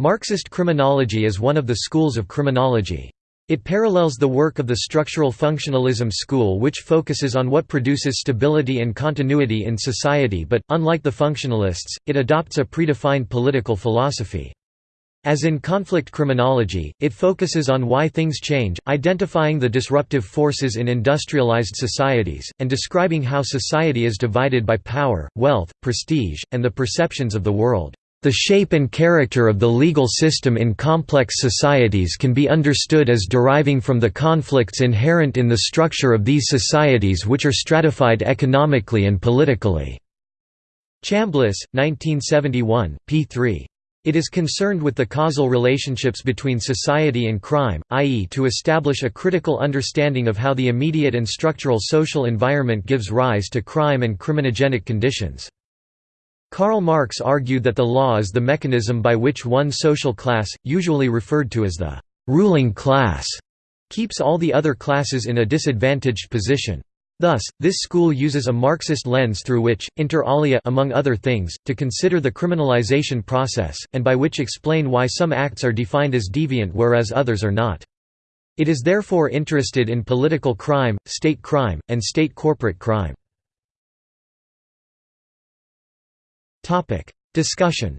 Marxist criminology is one of the schools of criminology. It parallels the work of the structural functionalism school which focuses on what produces stability and continuity in society but, unlike the functionalists, it adopts a predefined political philosophy. As in conflict criminology, it focuses on why things change, identifying the disruptive forces in industrialized societies, and describing how society is divided by power, wealth, prestige, and the perceptions of the world. The shape and character of the legal system in complex societies can be understood as deriving from the conflicts inherent in the structure of these societies which are stratified economically and politically." Chambliss, 1971, p. 3. It is concerned with the causal relationships between society and crime, i.e. to establish a critical understanding of how the immediate and structural social environment gives rise to crime and criminogenic conditions. Karl Marx argued that the law is the mechanism by which one social class, usually referred to as the ruling class, keeps all the other classes in a disadvantaged position. Thus, this school uses a Marxist lens through which, inter alia among other things, to consider the criminalization process, and by which explain why some acts are defined as deviant whereas others are not. It is therefore interested in political crime, state crime, and state corporate crime. Topic. Discussion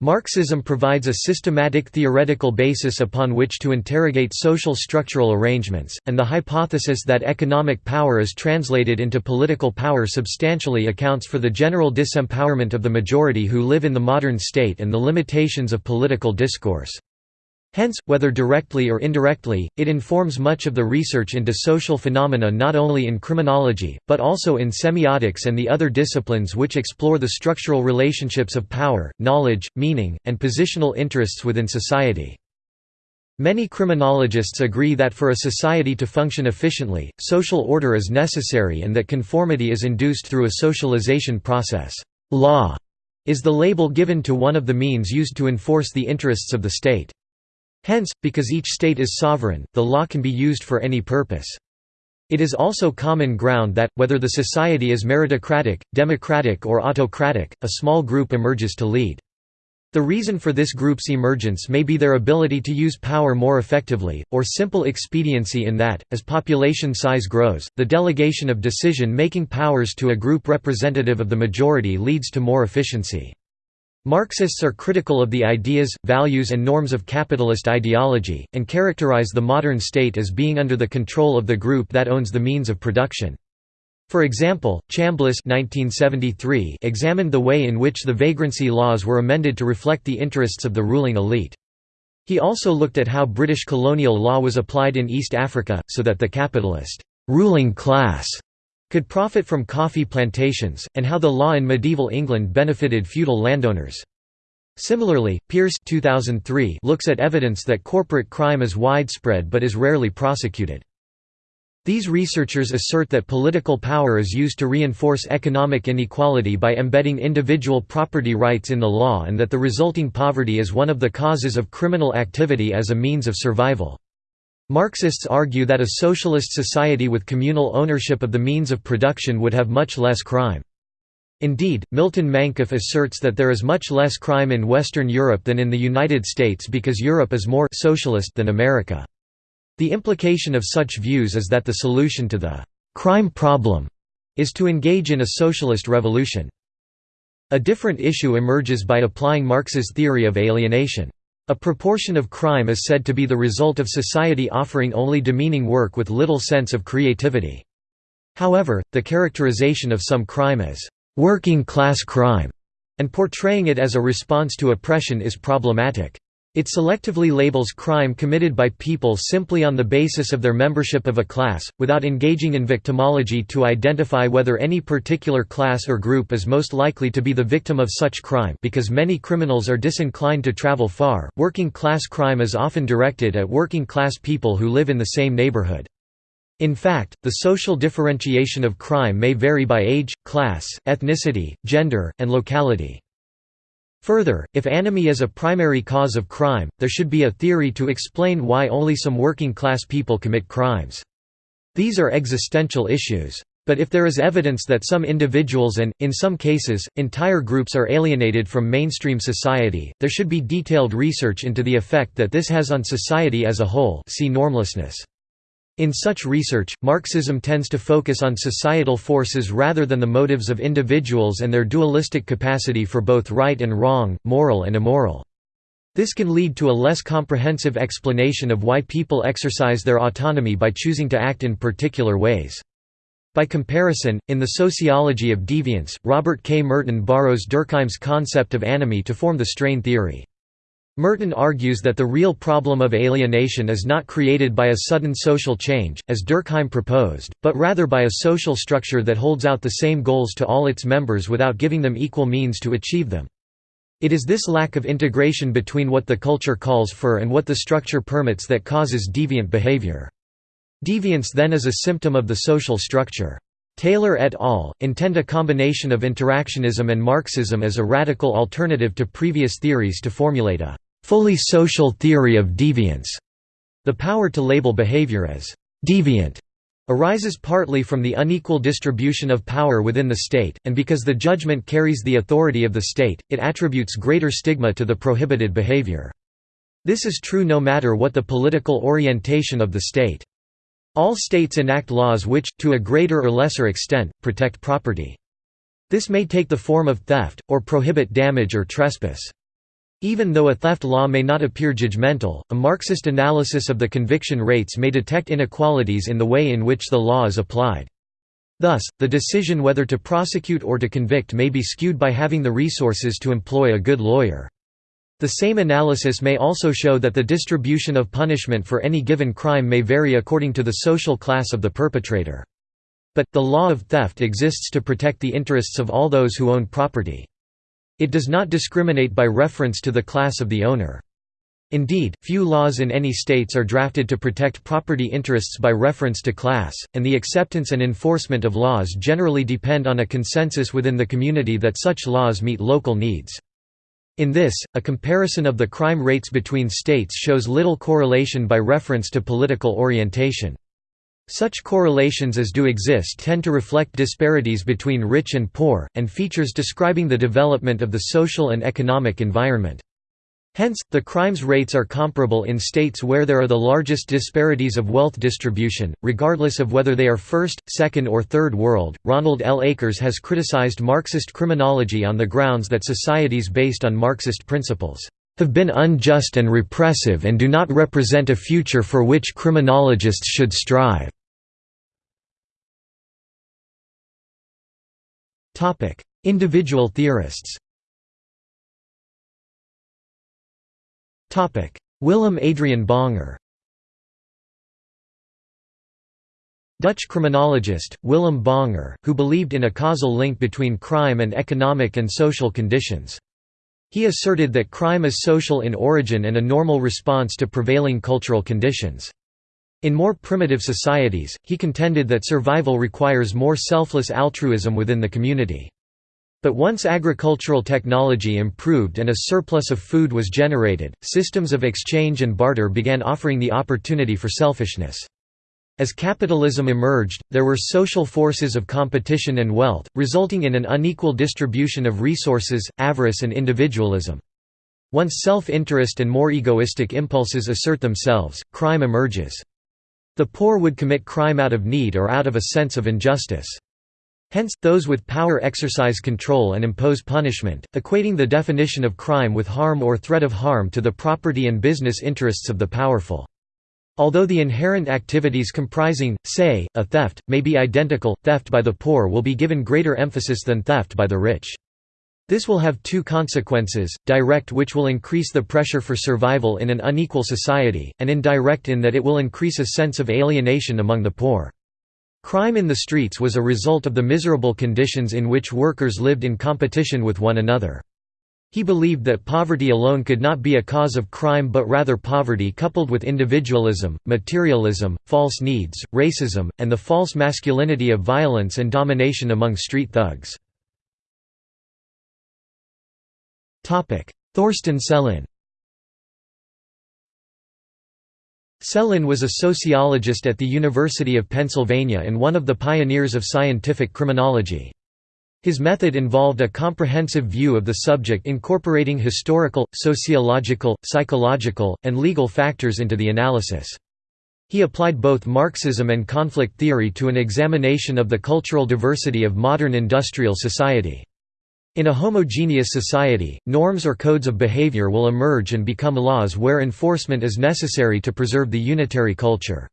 Marxism provides a systematic theoretical basis upon which to interrogate social structural arrangements, and the hypothesis that economic power is translated into political power substantially accounts for the general disempowerment of the majority who live in the modern state and the limitations of political discourse. Hence, whether directly or indirectly, it informs much of the research into social phenomena not only in criminology, but also in semiotics and the other disciplines which explore the structural relationships of power, knowledge, meaning, and positional interests within society. Many criminologists agree that for a society to function efficiently, social order is necessary and that conformity is induced through a socialization process. Law is the label given to one of the means used to enforce the interests of the state. Hence, because each state is sovereign, the law can be used for any purpose. It is also common ground that, whether the society is meritocratic, democratic or autocratic, a small group emerges to lead. The reason for this group's emergence may be their ability to use power more effectively, or simple expediency in that, as population size grows, the delegation of decision-making powers to a group representative of the majority leads to more efficiency. Marxists are critical of the ideas, values and norms of capitalist ideology, and characterize the modern state as being under the control of the group that owns the means of production. For example, Chambliss 1973 examined the way in which the vagrancy laws were amended to reflect the interests of the ruling elite. He also looked at how British colonial law was applied in East Africa, so that the capitalist ruling class could profit from coffee plantations, and how the law in medieval England benefited feudal landowners. Similarly, Pearce 2003 looks at evidence that corporate crime is widespread but is rarely prosecuted. These researchers assert that political power is used to reinforce economic inequality by embedding individual property rights in the law and that the resulting poverty is one of the causes of criminal activity as a means of survival. Marxists argue that a socialist society with communal ownership of the means of production would have much less crime. Indeed, Milton Mankoff asserts that there is much less crime in Western Europe than in the United States because Europe is more socialist than America. The implication of such views is that the solution to the crime problem is to engage in a socialist revolution. A different issue emerges by applying Marx's theory of alienation. A proportion of crime is said to be the result of society offering only demeaning work with little sense of creativity. However, the characterization of some crime as working-class crime and portraying it as a response to oppression is problematic. It selectively labels crime committed by people simply on the basis of their membership of a class, without engaging in victimology to identify whether any particular class or group is most likely to be the victim of such crime because many criminals are disinclined to travel far. Working class crime is often directed at working class people who live in the same neighborhood. In fact, the social differentiation of crime may vary by age, class, ethnicity, gender, and locality. Further, if anomie is a primary cause of crime, there should be a theory to explain why only some working-class people commit crimes. These are existential issues. But if there is evidence that some individuals and, in some cases, entire groups are alienated from mainstream society, there should be detailed research into the effect that this has on society as a whole see normlessness. In such research, Marxism tends to focus on societal forces rather than the motives of individuals and their dualistic capacity for both right and wrong, moral and immoral. This can lead to a less comprehensive explanation of why people exercise their autonomy by choosing to act in particular ways. By comparison, in The Sociology of Deviance, Robert K. Merton borrows Durkheim's concept of anomie to form the strain theory. Merton argues that the real problem of alienation is not created by a sudden social change, as Durkheim proposed, but rather by a social structure that holds out the same goals to all its members without giving them equal means to achieve them. It is this lack of integration between what the culture calls for and what the structure permits that causes deviant behavior. Deviance then is a symptom of the social structure. Taylor et al. intend a combination of interactionism and Marxism as a radical alternative to previous theories to formulate a fully social theory of deviance. The power to label behavior as deviant arises partly from the unequal distribution of power within the state, and because the judgment carries the authority of the state, it attributes greater stigma to the prohibited behavior. This is true no matter what the political orientation of the state. All states enact laws which, to a greater or lesser extent, protect property. This may take the form of theft, or prohibit damage or trespass. Even though a theft law may not appear judgmental, a Marxist analysis of the conviction rates may detect inequalities in the way in which the law is applied. Thus, the decision whether to prosecute or to convict may be skewed by having the resources to employ a good lawyer. The same analysis may also show that the distribution of punishment for any given crime may vary according to the social class of the perpetrator. But, the law of theft exists to protect the interests of all those who own property. It does not discriminate by reference to the class of the owner. Indeed, few laws in any states are drafted to protect property interests by reference to class, and the acceptance and enforcement of laws generally depend on a consensus within the community that such laws meet local needs. In this, a comparison of the crime rates between states shows little correlation by reference to political orientation. Such correlations as do exist tend to reflect disparities between rich and poor, and features describing the development of the social and economic environment. Hence, the crimes rates are comparable in states where there are the largest disparities of wealth distribution, regardless of whether they are first, second, or third world. Ronald L. Akers has criticized Marxist criminology on the grounds that societies based on Marxist principles have been unjust and repressive and do not represent a future for which criminologists should strive. Individual theorists Willem Adriaan Bonger Dutch criminologist, Willem Bonger, who believed in a causal link between crime and economic and social conditions. He asserted that crime is social in origin and a normal response to prevailing cultural conditions. In more primitive societies, he contended that survival requires more selfless altruism within the community. But once agricultural technology improved and a surplus of food was generated, systems of exchange and barter began offering the opportunity for selfishness. As capitalism emerged, there were social forces of competition and wealth, resulting in an unequal distribution of resources, avarice and individualism. Once self-interest and more egoistic impulses assert themselves, crime emerges. The poor would commit crime out of need or out of a sense of injustice. Hence, those with power exercise control and impose punishment, equating the definition of crime with harm or threat of harm to the property and business interests of the powerful. Although the inherent activities comprising, say, a theft, may be identical, theft by the poor will be given greater emphasis than theft by the rich. This will have two consequences, direct which will increase the pressure for survival in an unequal society, and indirect in that it will increase a sense of alienation among the poor. Crime in the streets was a result of the miserable conditions in which workers lived in competition with one another. He believed that poverty alone could not be a cause of crime but rather poverty coupled with individualism, materialism, false needs, racism, and the false masculinity of violence and domination among street thugs. Thorsten Sellin Sellin was a sociologist at the University of Pennsylvania and one of the pioneers of scientific criminology. His method involved a comprehensive view of the subject incorporating historical, sociological, psychological, and legal factors into the analysis. He applied both Marxism and conflict theory to an examination of the cultural diversity of modern industrial society. In a homogeneous society, norms or codes of behavior will emerge and become laws where enforcement is necessary to preserve the unitary culture.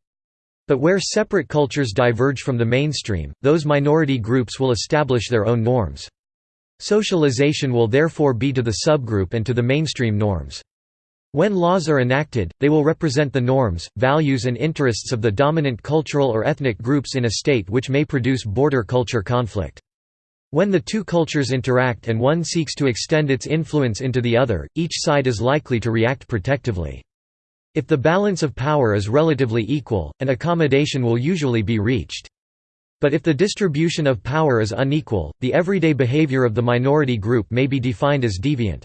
But where separate cultures diverge from the mainstream, those minority groups will establish their own norms. Socialization will therefore be to the subgroup and to the mainstream norms. When laws are enacted, they will represent the norms, values and interests of the dominant cultural or ethnic groups in a state which may produce border culture conflict. When the two cultures interact and one seeks to extend its influence into the other, each side is likely to react protectively. If the balance of power is relatively equal, an accommodation will usually be reached. But if the distribution of power is unequal, the everyday behavior of the minority group may be defined as deviant.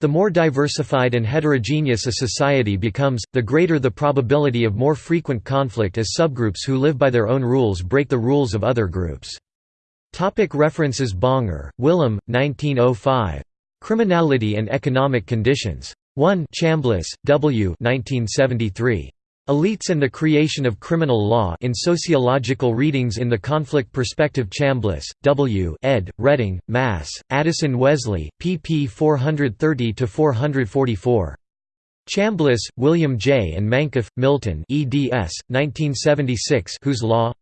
The more diversified and heterogeneous a society becomes, the greater the probability of more frequent conflict as subgroups who live by their own rules break the rules of other groups. Topic references Bonger, Willem, 1905. Criminality and Economic Conditions. 1 Chambliss, W. 1973. Elites and the Creation of Criminal Law in Sociological Readings in the Conflict Perspective Chambliss, W. ed., Reading, Mass., Addison Wesley, pp 430–444. Chambliss, William J. and Mankoff, Milton eds. 1976 Whose Law?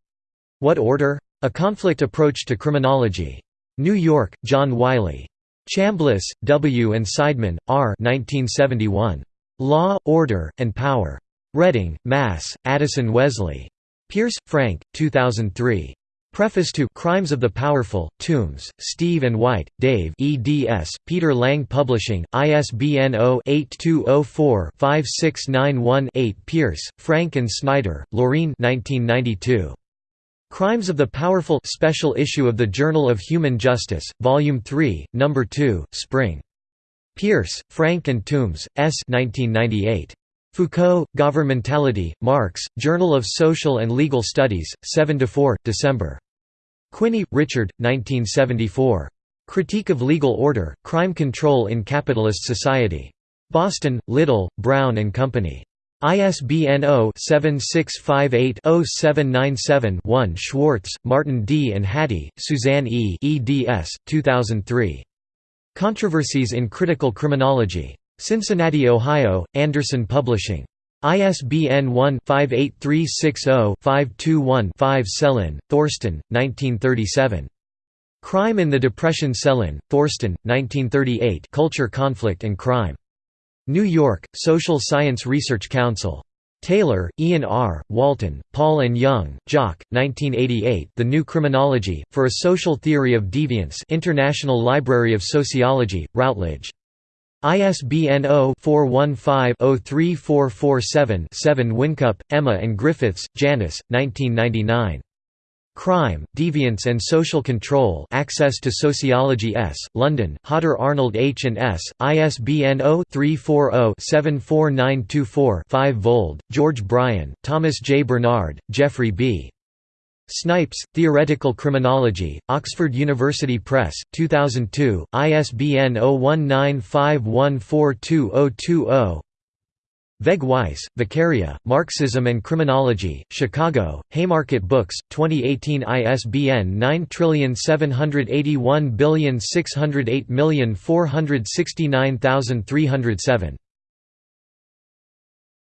What Order? A Conflict Approach to Criminology. New York, John Wiley. Chambliss, W. and Seidman, R. 1971. Law, Order, and Power. Reading, Mass., Addison Wesley. Pearce, Frank, 2003. Preface to Crimes of the Powerful, Tombs, Steve and White, Dave eds, Peter Lang Publishing, ISBN 0-8204-5691-8 Pearce, Frank and Snider, Laureen 1992. Crimes of the Powerful special issue of the Journal of Human Justice, Volume 3, No. 2, Spring. Pearce, Frank and Tombs, S. 1998. Foucault, Governmentality, Marx, Journal of Social and Legal Studies, 7–4, December. Quinney, Richard, 1974. Critique of Legal Order, Crime Control in Capitalist Society. Boston, Little, Brown and Company. ISBN 0-7658-0797-1 Schwartz, Martin D. and Hatty, Suzanne E. eds. 2003. Controversies in Critical Criminology. Cincinnati, Ohio, Anderson Publishing. ISBN 1-58360-521-5 Sellin, Thorsten, 1937. Crime in the Depression Sellin, Thorsten, 1938 Culture Conflict and Crime. New York, Social Science Research Council. Taylor, Ian R., Walton, Paul and Young, Jock, 1988 The New Criminology, for a Social Theory of Deviance International Library of Sociology, Routledge. ISBN 0-415-03447-7 Wincup, Emma and Griffiths, Janice, 1999. Crime, Deviance and Social Control Access to Sociology S., London, Hodder Arnold H. and S., ISBN 0-340-74924-5 Vold, George Bryan, Thomas J. Bernard, Jeffrey B. Snipes, Theoretical Criminology, Oxford University Press, 2002, ISBN 0195142020 Vegh Weis, Vicaria, Marxism and Criminology, Chicago, Haymarket Books, 2018 ISBN 97816084694693307.